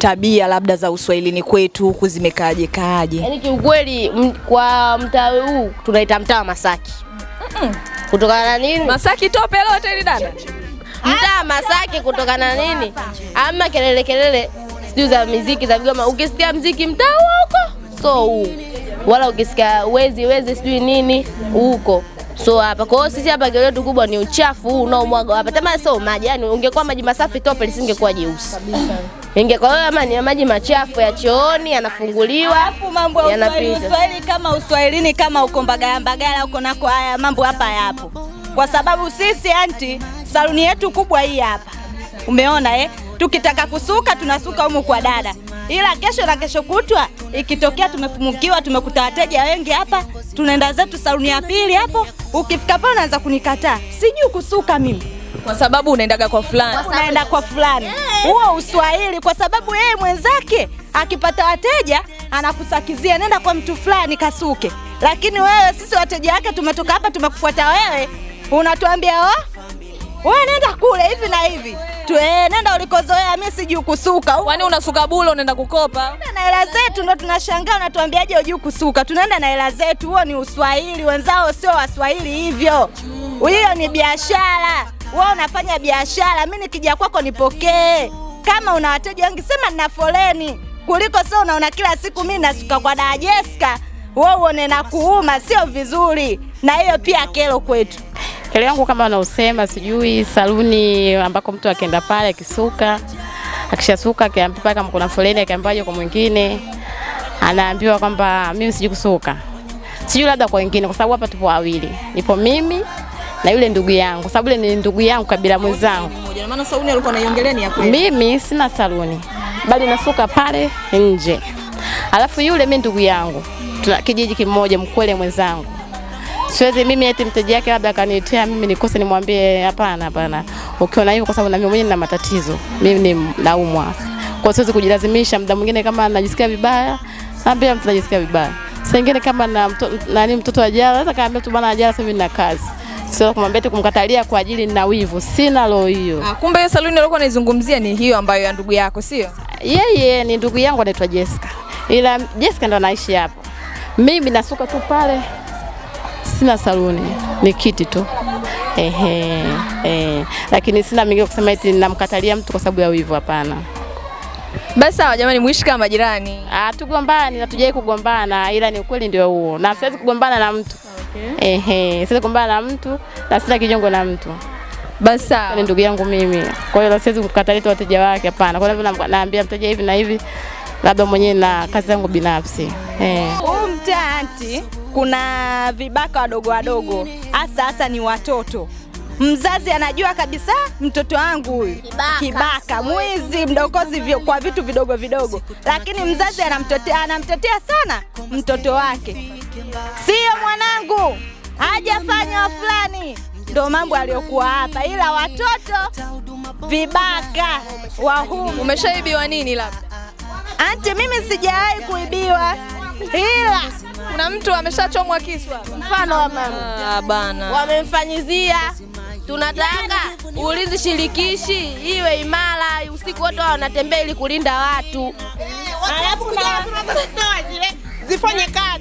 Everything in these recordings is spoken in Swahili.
tabia labda za uswahilini kwetu huku zimekaaje kaaje? Yaani kiukweli kwa mtaa huu tunaita mtaa wa Masaki. Kutokana na nini? Masaki tope lote ili dada. Mtaa Masaki kutokana na nini? Ama kelele kelele sijui za muziki za vigoma. Ukisikia muziki mtaa huko so huu. Wala ukisikia wezi wezi sijui nini huko. So hapa kwa hiyo sisi hapa kelele yetu kubwa ni uchafu huu unaomwaga hapa. Tama sio maji, yani ungekuwa maji masafi tope lisingekuwa jeusi. Ingekuwa kama ni maji machafu ya chooni yanafunguliwa Alafu mambo ya uswahili uswahili kama uswahilini kama uko Mbagala Mbagala uko nako haya mambo hapa yapo, kwa sababu sisi anti saluni yetu kubwa hii hapa, umeona eh? Tukitaka kusuka tunasuka humu kwa dada, ila kesho na kesho kutwa ikitokea tumefumukiwa, tumekuta wateja wengi hapa, tunaenda zetu saluni ya pili hapo. Ukifika pale unaanza kunikataa, sijui kusuka mimi Kwa sababu unaendaga kwa fulani. unaenda kwa fulani. Huo yeah. uswahili, kwa sababu yeye mwenzake akipata wateja anakusakizia, nenda kwa mtu fulani kasuke. Lakini wewe, sisi wateja wake tumetoka hapa, tumekufuata wewe, unatuambia oh, wewe nenda kule hivi na hivi tu, eh, nenda ulikozoea, mimi sijui kusuka. Kwani unasuka bulo unaenda kukopa? na hela zetu ndo tunashangaa, unatuambiaje hujui kusuka? Tunaenda na hela zetu, huo ni uswahili. Wenzao sio waswahili hivyo, hiyo ni biashara. Wewe unafanya biashara, mi nikija kwako nipokee. Kama una wateja wengi, sema nina foleni, kuliko sio unaona kila siku mi nasuka kwa dada Jessica, wewe uone na kuuma, sio vizuri. Na hiyo pia kero kwetu. Kero yangu kama unaosema, sijui saluni ambako mtu akienda pale akisuka, akishasuka akiambiwa kama kuna foleni akiambiwa kwa mwingine, anaambiwa kwamba mimi sijui kusuka. Sijui labda kwa wengine kwa sababu hapa tupo wawili. Nipo mimi na yule ndugu yangu. Sababu yule ni ndugu yangu kabila mwenzangu. Maana sauni alikuwa anaiongelea ni ya kweli. Mimi sina saluni. Bali nasuka pale nje. Alafu yule mimi ndugu yangu. Tuna kijiji kimoja mkwele mwenzangu. Siwezi mimi eti mteja wake labda akaniitia mimi nikose nimwambie hapana hapana. Ukiona hivyo kwa sababu na mimi mwenyewe nina matatizo. Mimi ni naumwa. Kwa siwezi kujilazimisha muda mwingine kama najisikia vibaya, naambia mtu najisikia vibaya. Saa ingine kama na mto, nani mtoto ajala, sasa kaambia tu bwana ajala sasa mimi nina kazi. Sio kumwambia tu kumkatalia kwa ajili na wivu. Sina roho hiyo. Ah, kumbe hiyo saluni alikuwa anaizungumzia ni hiyo ambayo ya ndugu yako, sio? Yeye ni ndugu yangu anaitwa Jessica, ila Jessica ndo anaishi hapo. Mimi nasuka tu pale, sina saluni, ni kiti tu ehe, eh. Lakini sina mingi kusema eti namkatalia mtu kwa sababu ya wivu, hapana. Basi sawa jamani, muishi kama majirani. Ah, tugombani na tujai kugombana, ila ni ukweli ndio huo, na siwezi kugombana na mtu ehe, siwezi kumbana na mtu na sina kijongo na mtu Basi ni ndugu yangu mimi, kwa hiyo siwezi kukatalia wateja wake, hapana. Kwa hivyo naambia mteja hivi na hivi, labda mwenyewe na kazi zangu binafsi eh. Huu mtaa anti, kuna vibaka wadogo wadogo, hasa hasa ni watoto. Mzazi anajua kabisa mtoto wangu huyu Kibaka. kibaka, mwizi, mdokozi vyo- kwa vitu vidogo vidogo, lakini mzazi anamtetea, anamtetea sana mtoto wake. Sio mwanangu, hajafanya fulani, ndo mambo aliyokuwa hapa, ila watoto vibaka wa humu Umeshaibiwa nini labda? Anti, mimi sijawahi kuibiwa, ila Kuna mtu ameshachomwa kisu. Mfano wa mama Ah, bana. wamemfanyizia, tunataka ulinzi shirikishi iwe imara, usiku wote wanatembea ili kulinda watu. alafu na zifanye kazi.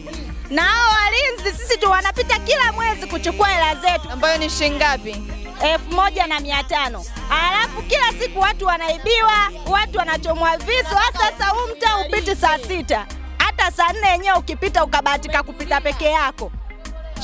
Na hao walinzi sisi tu wanapita kila mwezi kuchukua hela zetu Ambayo ni shilingi ngapi? elfu moja na mia tano alafu kila siku watu wanaibiwa, watu wanachomwa visu. Hasa sasa huu mtaa upiti saa sita, hata saa nne yenyewe ukipita ukabahatika kupita peke yako,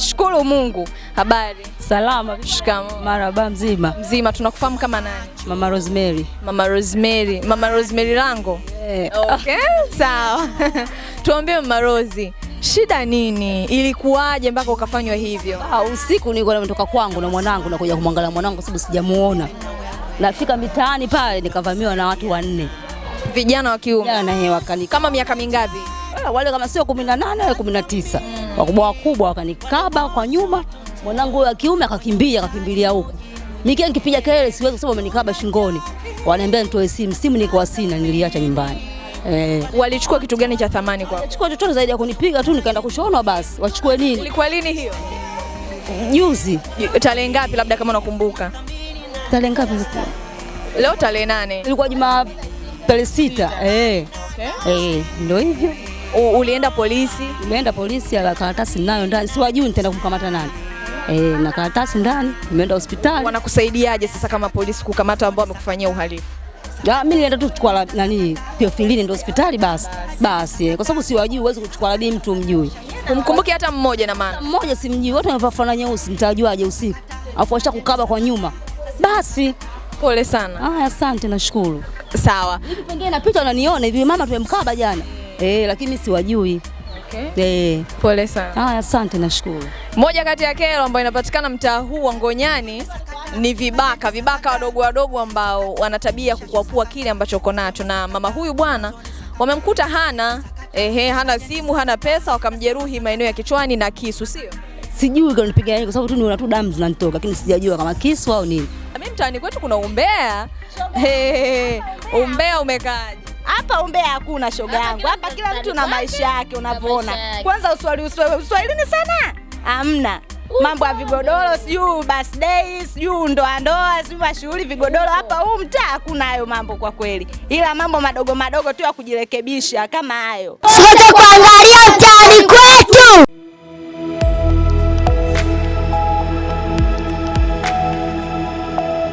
shukuru Mungu. Habari. Salama. Shikamoo. Maraba mzima. Mzima, tunakufahamu kama nani? Mama Rosemary. Mama Rosemary. Mama Rosemary Lango. Yeah. Okay, sawa. Tuambie Mama Rosi, shida nini? Ilikuwaje mpaka ukafanywa hivyo? ah, usiku nilikuwa nimetoka kwangu na mwanangu nakuja kumwangalia mwanangu sababu sijamuona. Nafika mitaani pale nikavamiwa na watu wanne. Vijana wa kiume Vijana he wakani kama miaka mingapi? Ah, wale kama sio 18 wale 19. Wakubwa wakubwa wakanikaba kwa nyuma. Mwanangu wa kiume akakimbia akakimbilia huku. Nikia nikipiga kelele siwezi kusema amenikaba shingoni. Wanaambia nitoe simu, simu niko sina niliacha nyumbani. Eh, Walichukua kitu gani cha thamani kwako? Walichukua chochote zaidi ya kunipiga tu nikaenda kushonwa basi. Wachukue nini? Ilikuwa lini hiyo? Juzi. Tarehe ngapi labda kama unakumbuka? Tarehe ngapi? Leo tarehe nane. Ilikuwa Juma tarehe sita. Eh. Okay. Eh, ndio hivyo. Ulienda polisi? Nimeenda polisi, ala karatasi ninayo ndani, siwajui nitaenda kumkamata nani. Eh, na karatasi ndani, nimeenda hospitali. Wanakusaidiaje sasa kama polisi kukamata ambao wamekufanyia uhalifu? Ya, mimi nilienda tu kuchukua nani Theophilini ndio hospitali basi. Basi, kwa sababu siwajui, huwezi kuchukua labi mtu mjui. Kumkumbuki hata mmoja na maana. Mmoja simjui, Watu wamevaa fulana nyeusi, nitajuaje usiku? Alafu washa kukaba kwa nyuma. Basi, Pole sana. Ah, asante nashukuru. Sawa. Hivi pengine napita unaniona hivi mama tumemkaba jana. Eh, lakini mimi siwajui. Okay. Eh, Pole sana. haya asante nashukuru. Moja kati ya kero ambayo inapatikana mtaa huu wa Ngonyani ni vibaka, vibaka wadogo wadogo ambao wana tabia kukuapua kile ambacho uko nacho, na mama huyu bwana wamemkuta hana ehe, hana simu, hana pesa, wakamjeruhi maeneo ya kichwani na kisu, sio? Sijui kanipiga nini kwa sababu tu niona tu damu zinanitoka lakini sijajua kama kisu au nini. Mimi mtaani kwetu kuna umbea. Hey, umbea umekaaje? Hapa umbea hakuna shoga yangu. Hapa kila mtu na maisha yake unavyoona. Kwanza uswali uswali ni uswahilini sana. Hamna. Mambo ya vigodoro sijui birthday sijui ndoa ndoa sijui mashughuli vigodoro hapa huu mtaa hakuna hayo mambo kwa kweli. Ila mambo madogo madogo tu ya kujirekebisha kama hayo. Siweze kuangalia mtaani kwetu.